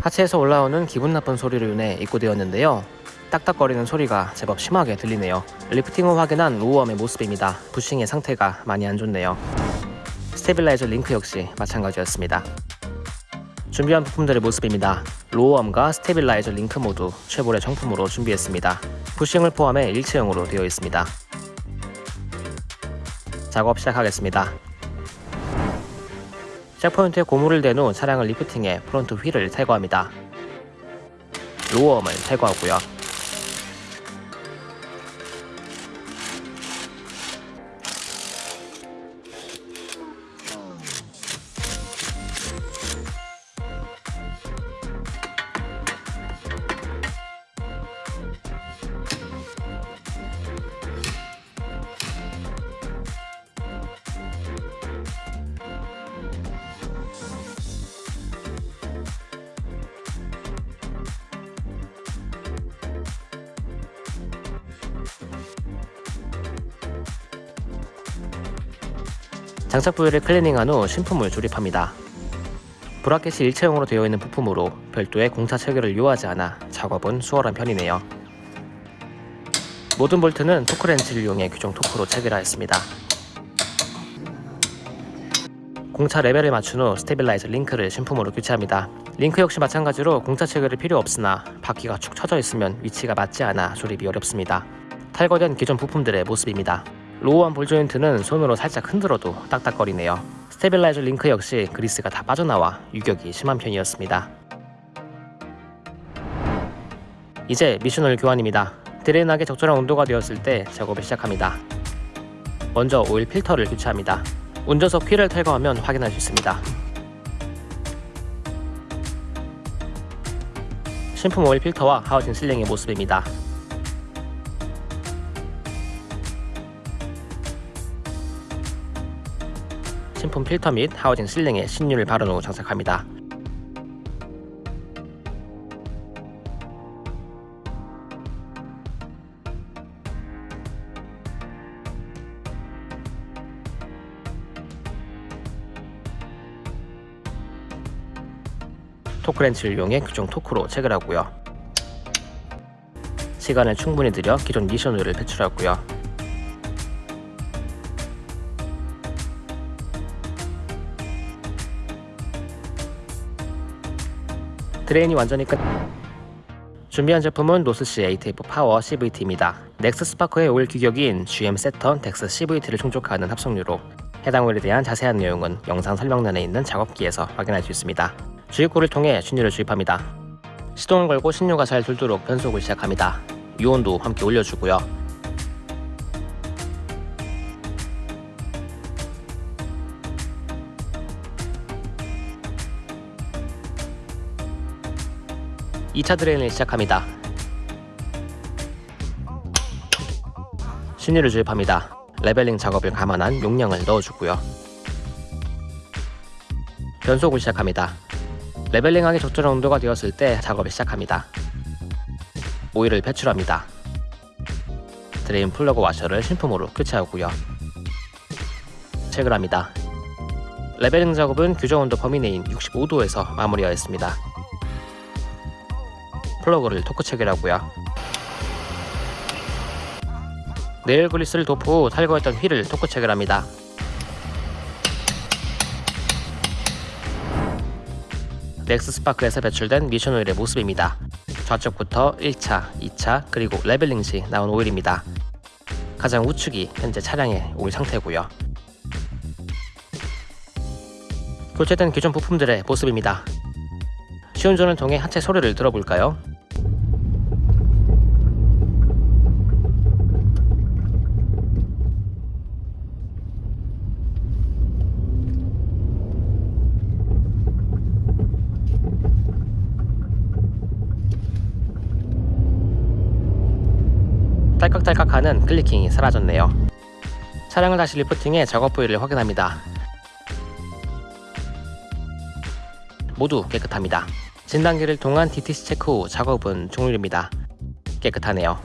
하체에서 올라오는 기분 나쁜 소리로 인해 입고되었는데요. 딱딱거리는 소리가 제법 심하게 들리네요. 리프팅 후 확인한 low arm의 모습입니다. 부싱의 상태가 많이 안 좋네요. stabilizer 링크 역시 마찬가지였습니다. 준비한 부품들의 모습입니다. low arm과 stabilizer 링크 모두 최고의 정품으로 준비했습니다. 부싱을 포함해 일체형으로 되어 있습니다. 작업 시작하겠습니다. 잭포인트에 고무를 댄 후 차량을 리프팅해 프론트 휠을 탈거합니다. 로어엄을 탈거하고요. 장착 부위를 클리닝한 후 신품을 조립합니다. 브라켓이 일체형으로 되어 있는 부품으로 별도의 공차 체결을 요하지 않아 작업은 수월한 편이네요. 모든 볼트는 토크렌치를 이용해 규정 토크로 체결하였습니다. 공차 레벨을 맞춘 후 스테빌라이저 링크를 신품으로 교체합니다. 링크 역시 마찬가지로 공차 체결이 필요 없으나 바퀴가 축 처져 있으면 위치가 맞지 않아 조립이 어렵습니다. 탈거된 기존 부품들의 모습입니다. 노후한 볼 조인트는 손으로 살짝 흔들어도 딱딱거리네요. 스테빌라이저 링크 역시 그리스가 다 빠져나와 유격이 심한 편이었습니다. 이제 미션오일 교환입니다. drain하기 적절한 온도가 되었을 때 작업을 시작합니다. 먼저 오일 필터를 교체합니다. 운전석 휠을 탈거하면 확인할 수 있습니다. 신품 오일 필터와 하우징 실링의 모습입니다. 신품 필터 및 하우징 실링에 신유를 바른 후 장착합니다. 토크렌치를 이용해 규정 토크로 체결하고요. 시간을 충분히 들여 기존 미션오일을 배출하고요. drain이 완전히 끝 준비한 제품은 North Sea ATF Power CVT입니다. 넥스 스파크의 오일 규격인 GM Saturn DEX CVT를 충족하는 합성유로 해당 오일에 대한 자세한 내용은 영상 설명란에 있는 작업기에서 확인할 수 있습니다. 주입구를 통해 신유를 주입합니다. 시동을 걸고 신유가 잘 돌도록 변속을 시작합니다. 유온도 함께 올려주고요. 이차 드레인을 시작합니다. 신유를 주입합니다. leveling 작업을 감안한 용량을 넣어주고요. 변속을 시작합니다. leveling하기 적절한 온도가 되었을 때 작업을 시작합니다. 오일을 배출합니다. drain 플러그 와셔를 신품으로 교체하고요. 체결합니다. leveling 작업은 규정 온도 범위 내인 65도에서 마무리하였습니다. 플러그를 토크 체결하고요. 내열 그리스를 도포 후 탈거했던 휠을 토크 체결합니다. 넥스 스파크에서 배출된 미션 오일의 모습입니다. 좌측부터 1차, 2차, 그리고 leveling 시 나온 오일입니다. 가장 우측이 현재 차량의 오일 상태고요. 교체된 기존 부품들의 모습입니다. 시운전을 통해 하체 소리를 들어볼까요? 딸깍딸깍하는 클리킹이 사라졌네요. 차량을 다시 리프팅해 작업 부위를 확인합니다. 모두 깨끗합니다. 진단기를 통한 DTC 체크 후 작업은 종료입니다. 깨끗하네요.